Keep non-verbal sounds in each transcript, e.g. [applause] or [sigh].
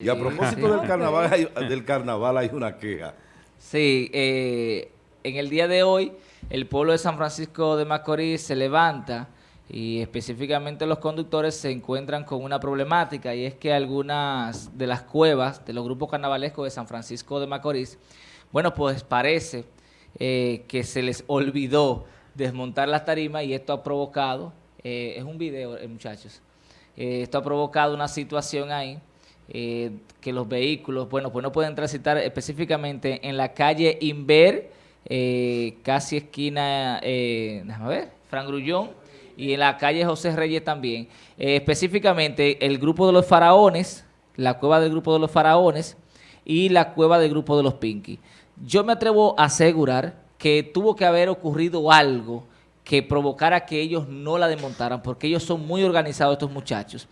Y a propósito del carnaval, [laughs] hay, del carnaval hay una queja. Sí, eh, en el día de hoy el pueblo de San Francisco de Macorís se levanta y específicamente los conductores se encuentran con una problemática y es que algunas de las cuevas de los grupos carnavalescos de San Francisco de Macorís, bueno, pues parece eh, que se les olvidó desmontar las tarimas y esto ha provocado, eh, es un video, muchachos, esto ha provocado una situación ahí eh, que los vehículos, bueno, pues no pueden transitar específicamente en la calle Inver, eh, casi esquina, eh, déjame ver, Fran Grullón, y en la calle José Reyes también. específicamente el grupo de los faraones, la cueva del grupo de los faraones y la cueva del grupo de los Pinky. Yo me atrevo a asegurar que tuvo que haber ocurrido algo que provocara que ellos no la desmontaran, porque ellos son muy organizados estos muchachos.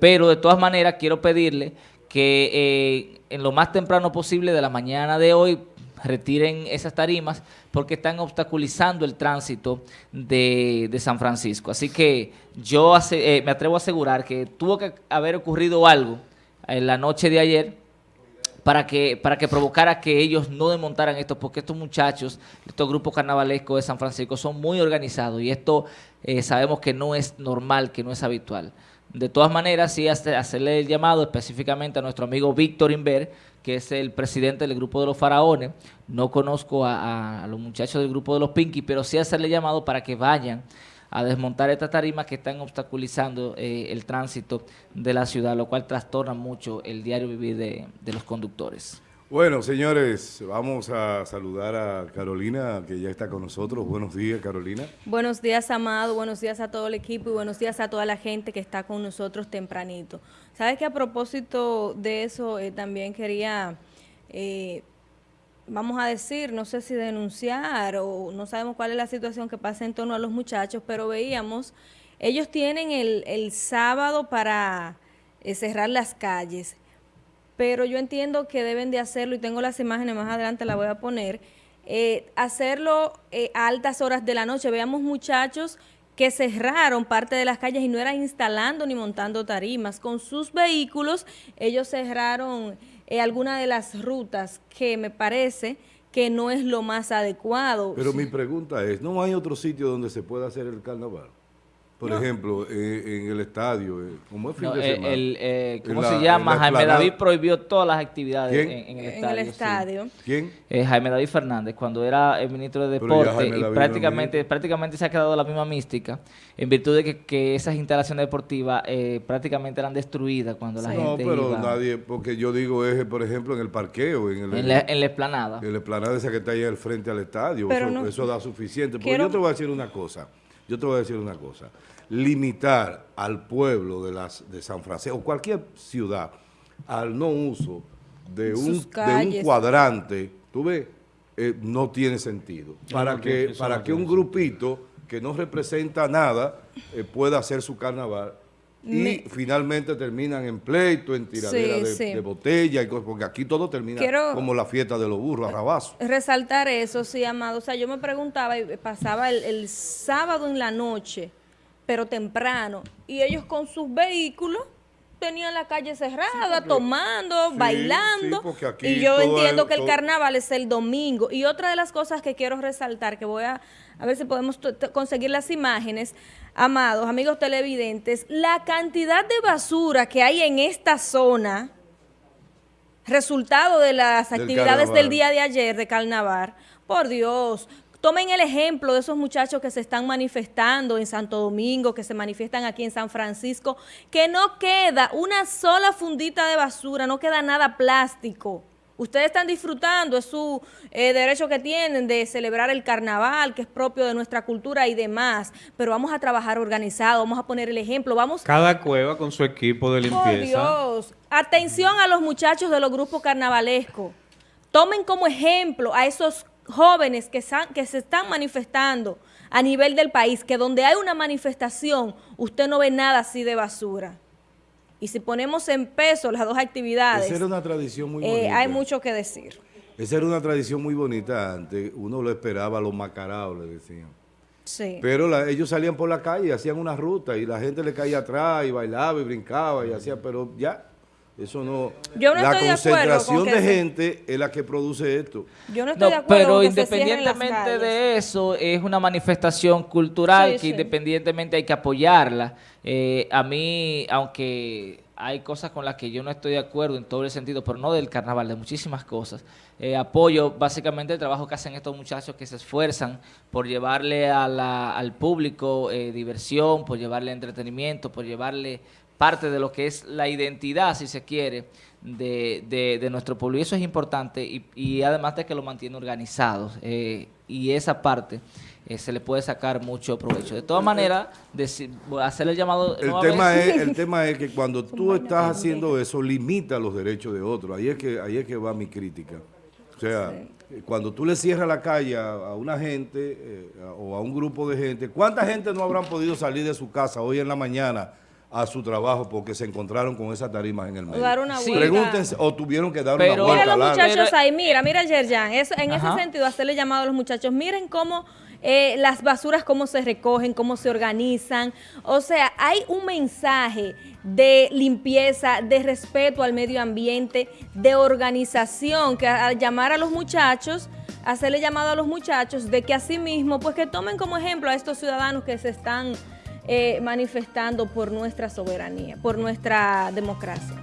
Pero de todas maneras quiero pedirle que eh, en lo más temprano posible de la mañana de hoy retiren esas tarimas porque están obstaculizando el tránsito de, San Francisco. Así que yo eh, me atrevo a asegurar que tuvo que haber ocurrido algo en la noche de ayer para que, para que provocara que ellos no desmontaran esto, porque estos muchachos, estos grupos carnavalescos de San Francisco son muy organizados y esto eh, sabemos que no es normal, que no es habitual. De todas maneras, sí hacerle el llamado específicamente a nuestro amigo Víctor Inver, que es el presidente del grupo de los faraones. No conozco a, los muchachos del grupo de los Pinky, pero sí hacerle llamado para que vayan a desmontar estas tarimas que están obstaculizando eh, el tránsito de la ciudad, lo cual trastorna mucho el diario vivir de los conductores. Bueno, señores, vamos a saludar a Carolina, que ya está con nosotros. Buenos días, Carolina. Buenos días, Amado. Buenos días a todo el equipo y buenos días a toda la gente que está con nosotros tempranito. Sabes que a propósito de eso, eh, también quería, eh, vamos a decir, no sé si denunciar o no sabemos cuál es la situación que pasa en torno a los muchachos, pero veíamos, ellos tienen el, sábado para eh, cerrar las calles pero yo entiendo que deben de hacerlo y tengo las imágenes más adelante, las voy a poner, eh, hacerlo eh, a altas horas de la noche. Veamos muchachos que cerraron parte de las calles y no eran instalando ni montando tarimas. Con sus vehículos ellos cerraron eh, algunas de las rutas que me parece que no es lo más adecuado. Pero mi pregunta es, ¿no hay otro sitio donde se pueda hacer el carnaval? Por ejemplo, eh, en el estadio, eh, como es fin de eh, semana. El, ¿Cómo se llama? Jaime David prohibió todas las actividades en, el estadio. En el estadio. ¿Quién? Jaime David Fernández, cuando era el ministro de Deporte, y prácticamente, prácticamente se ha quedado la misma mística, en virtud de que, esas instalaciones deportivas prácticamente eran destruidas cuando la gente No, pero nadie, porque yo digo es, por ejemplo, en el parqueo, en, el, en, la, en la esplanada. En la esplanada esa que está ahí al frente al estadio, eso, da suficiente. Porque yo te voy a decir una cosa, yo te voy a decir una cosa. Limitar al pueblo de, las, de San Francisco, o cualquier ciudad, al no uso de, un, un, cuadrante, tú ves, eh, no tiene sentido. Para que, para que un grupito que no representa nada eh, pueda hacer su carnaval y finalmente terminan en pleito, en tiradera de, botella, y porque aquí todo termina como la fiesta de los burros, arrabazo. Resaltar eso, sí, Amado. O sea, yo me preguntaba, y pasaba el sábado en la noche, pero temprano. Y ellos con sus vehículos tenían la calle cerrada, tomando, bailando. y yo entiendo que el carnaval es el domingo. Y otra de las cosas que quiero resaltar, que voy a, a ver si podemos conseguir las imágenes, amados, amigos televidentes, la cantidad de basura que hay en esta zona, resultado de las actividades del día de ayer de carnaval, por Dios, Tomen el ejemplo de esos muchachos que se están manifestando en Santo Domingo, que se manifiestan aquí en San Francisco, que no queda una sola fundita de basura, no queda nada plástico. Ustedes están disfrutando, es su eh, derecho que tienen de celebrar el carnaval, que es propio de nuestra cultura y demás, pero vamos a trabajar organizado, vamos a poner el ejemplo, vamos... Cada cueva con su equipo de limpieza. ¡Oh, Dios! Atención a los muchachos de los grupos carnavalescos. Tomen como ejemplo a esos jóvenes que, que se están manifestando a nivel del país, que donde hay una manifestación, usted no ve nada así de basura. Y si ponemos en peso las dos actividades, Esa era una tradición muy eh, hay mucho que decir. Esa era una tradición muy bonita antes, uno lo esperaba, los macaraos le decían. Sí. Pero ellos salían por la calle, hacían una ruta y la gente le caía atrás y bailaba y brincaba y hacía, pero ya Eso no. Yo no la concentración de, gente es la que produce esto. Yo no estoy de acuerdo. Pero independientemente de eso, es una manifestación cultural que independientemente hay que apoyarla. Eh, a mí, aunque hay cosas con las que yo no estoy de acuerdo en todo el sentido, pero no del carnaval, de muchísimas cosas. Eh, apoyo básicamente el trabajo que hacen estos muchachos que se esfuerzan por llevarle al público eh, diversión, por llevarle entretenimiento, por llevarle parte de lo que es la identidad, si se quiere, de, de, nuestro pueblo. Y eso es importante y, además de que lo mantiene organizado. Eh, y esa parte eh, se le puede sacar mucho provecho. De todas maneras, hacer el llamado... El tema, es, el tema es que cuando [laughs] tú estás haciendo eso, limita los derechos de otros. Ahí es que, ahí es que va mi crítica. O sea, cuando tú le cierras la calle a, una gente eh, o a un grupo de gente, ¿cuánta gente no habrán podido salir de su casa hoy en la mañana a su trabajo porque se encontraron con esas tarimas en el medio. Dar una Pregúntense, o tuvieron que dar una vuelta. Mira los muchachos ahí, mira, mira Yerjan, eso, en ese sentido, hacerle llamado a los muchachos, miren cómo eh, las basuras, cómo se recogen, cómo se organizan. O sea, hay un mensaje de limpieza, de respeto al medio ambiente, de organización, que al llamar a los muchachos hacerle llamado a los muchachos de que asimismo, pues que tomen como ejemplo a estos ciudadanos que se están eh, manifestando por nuestra soberanía, por nuestra democracia.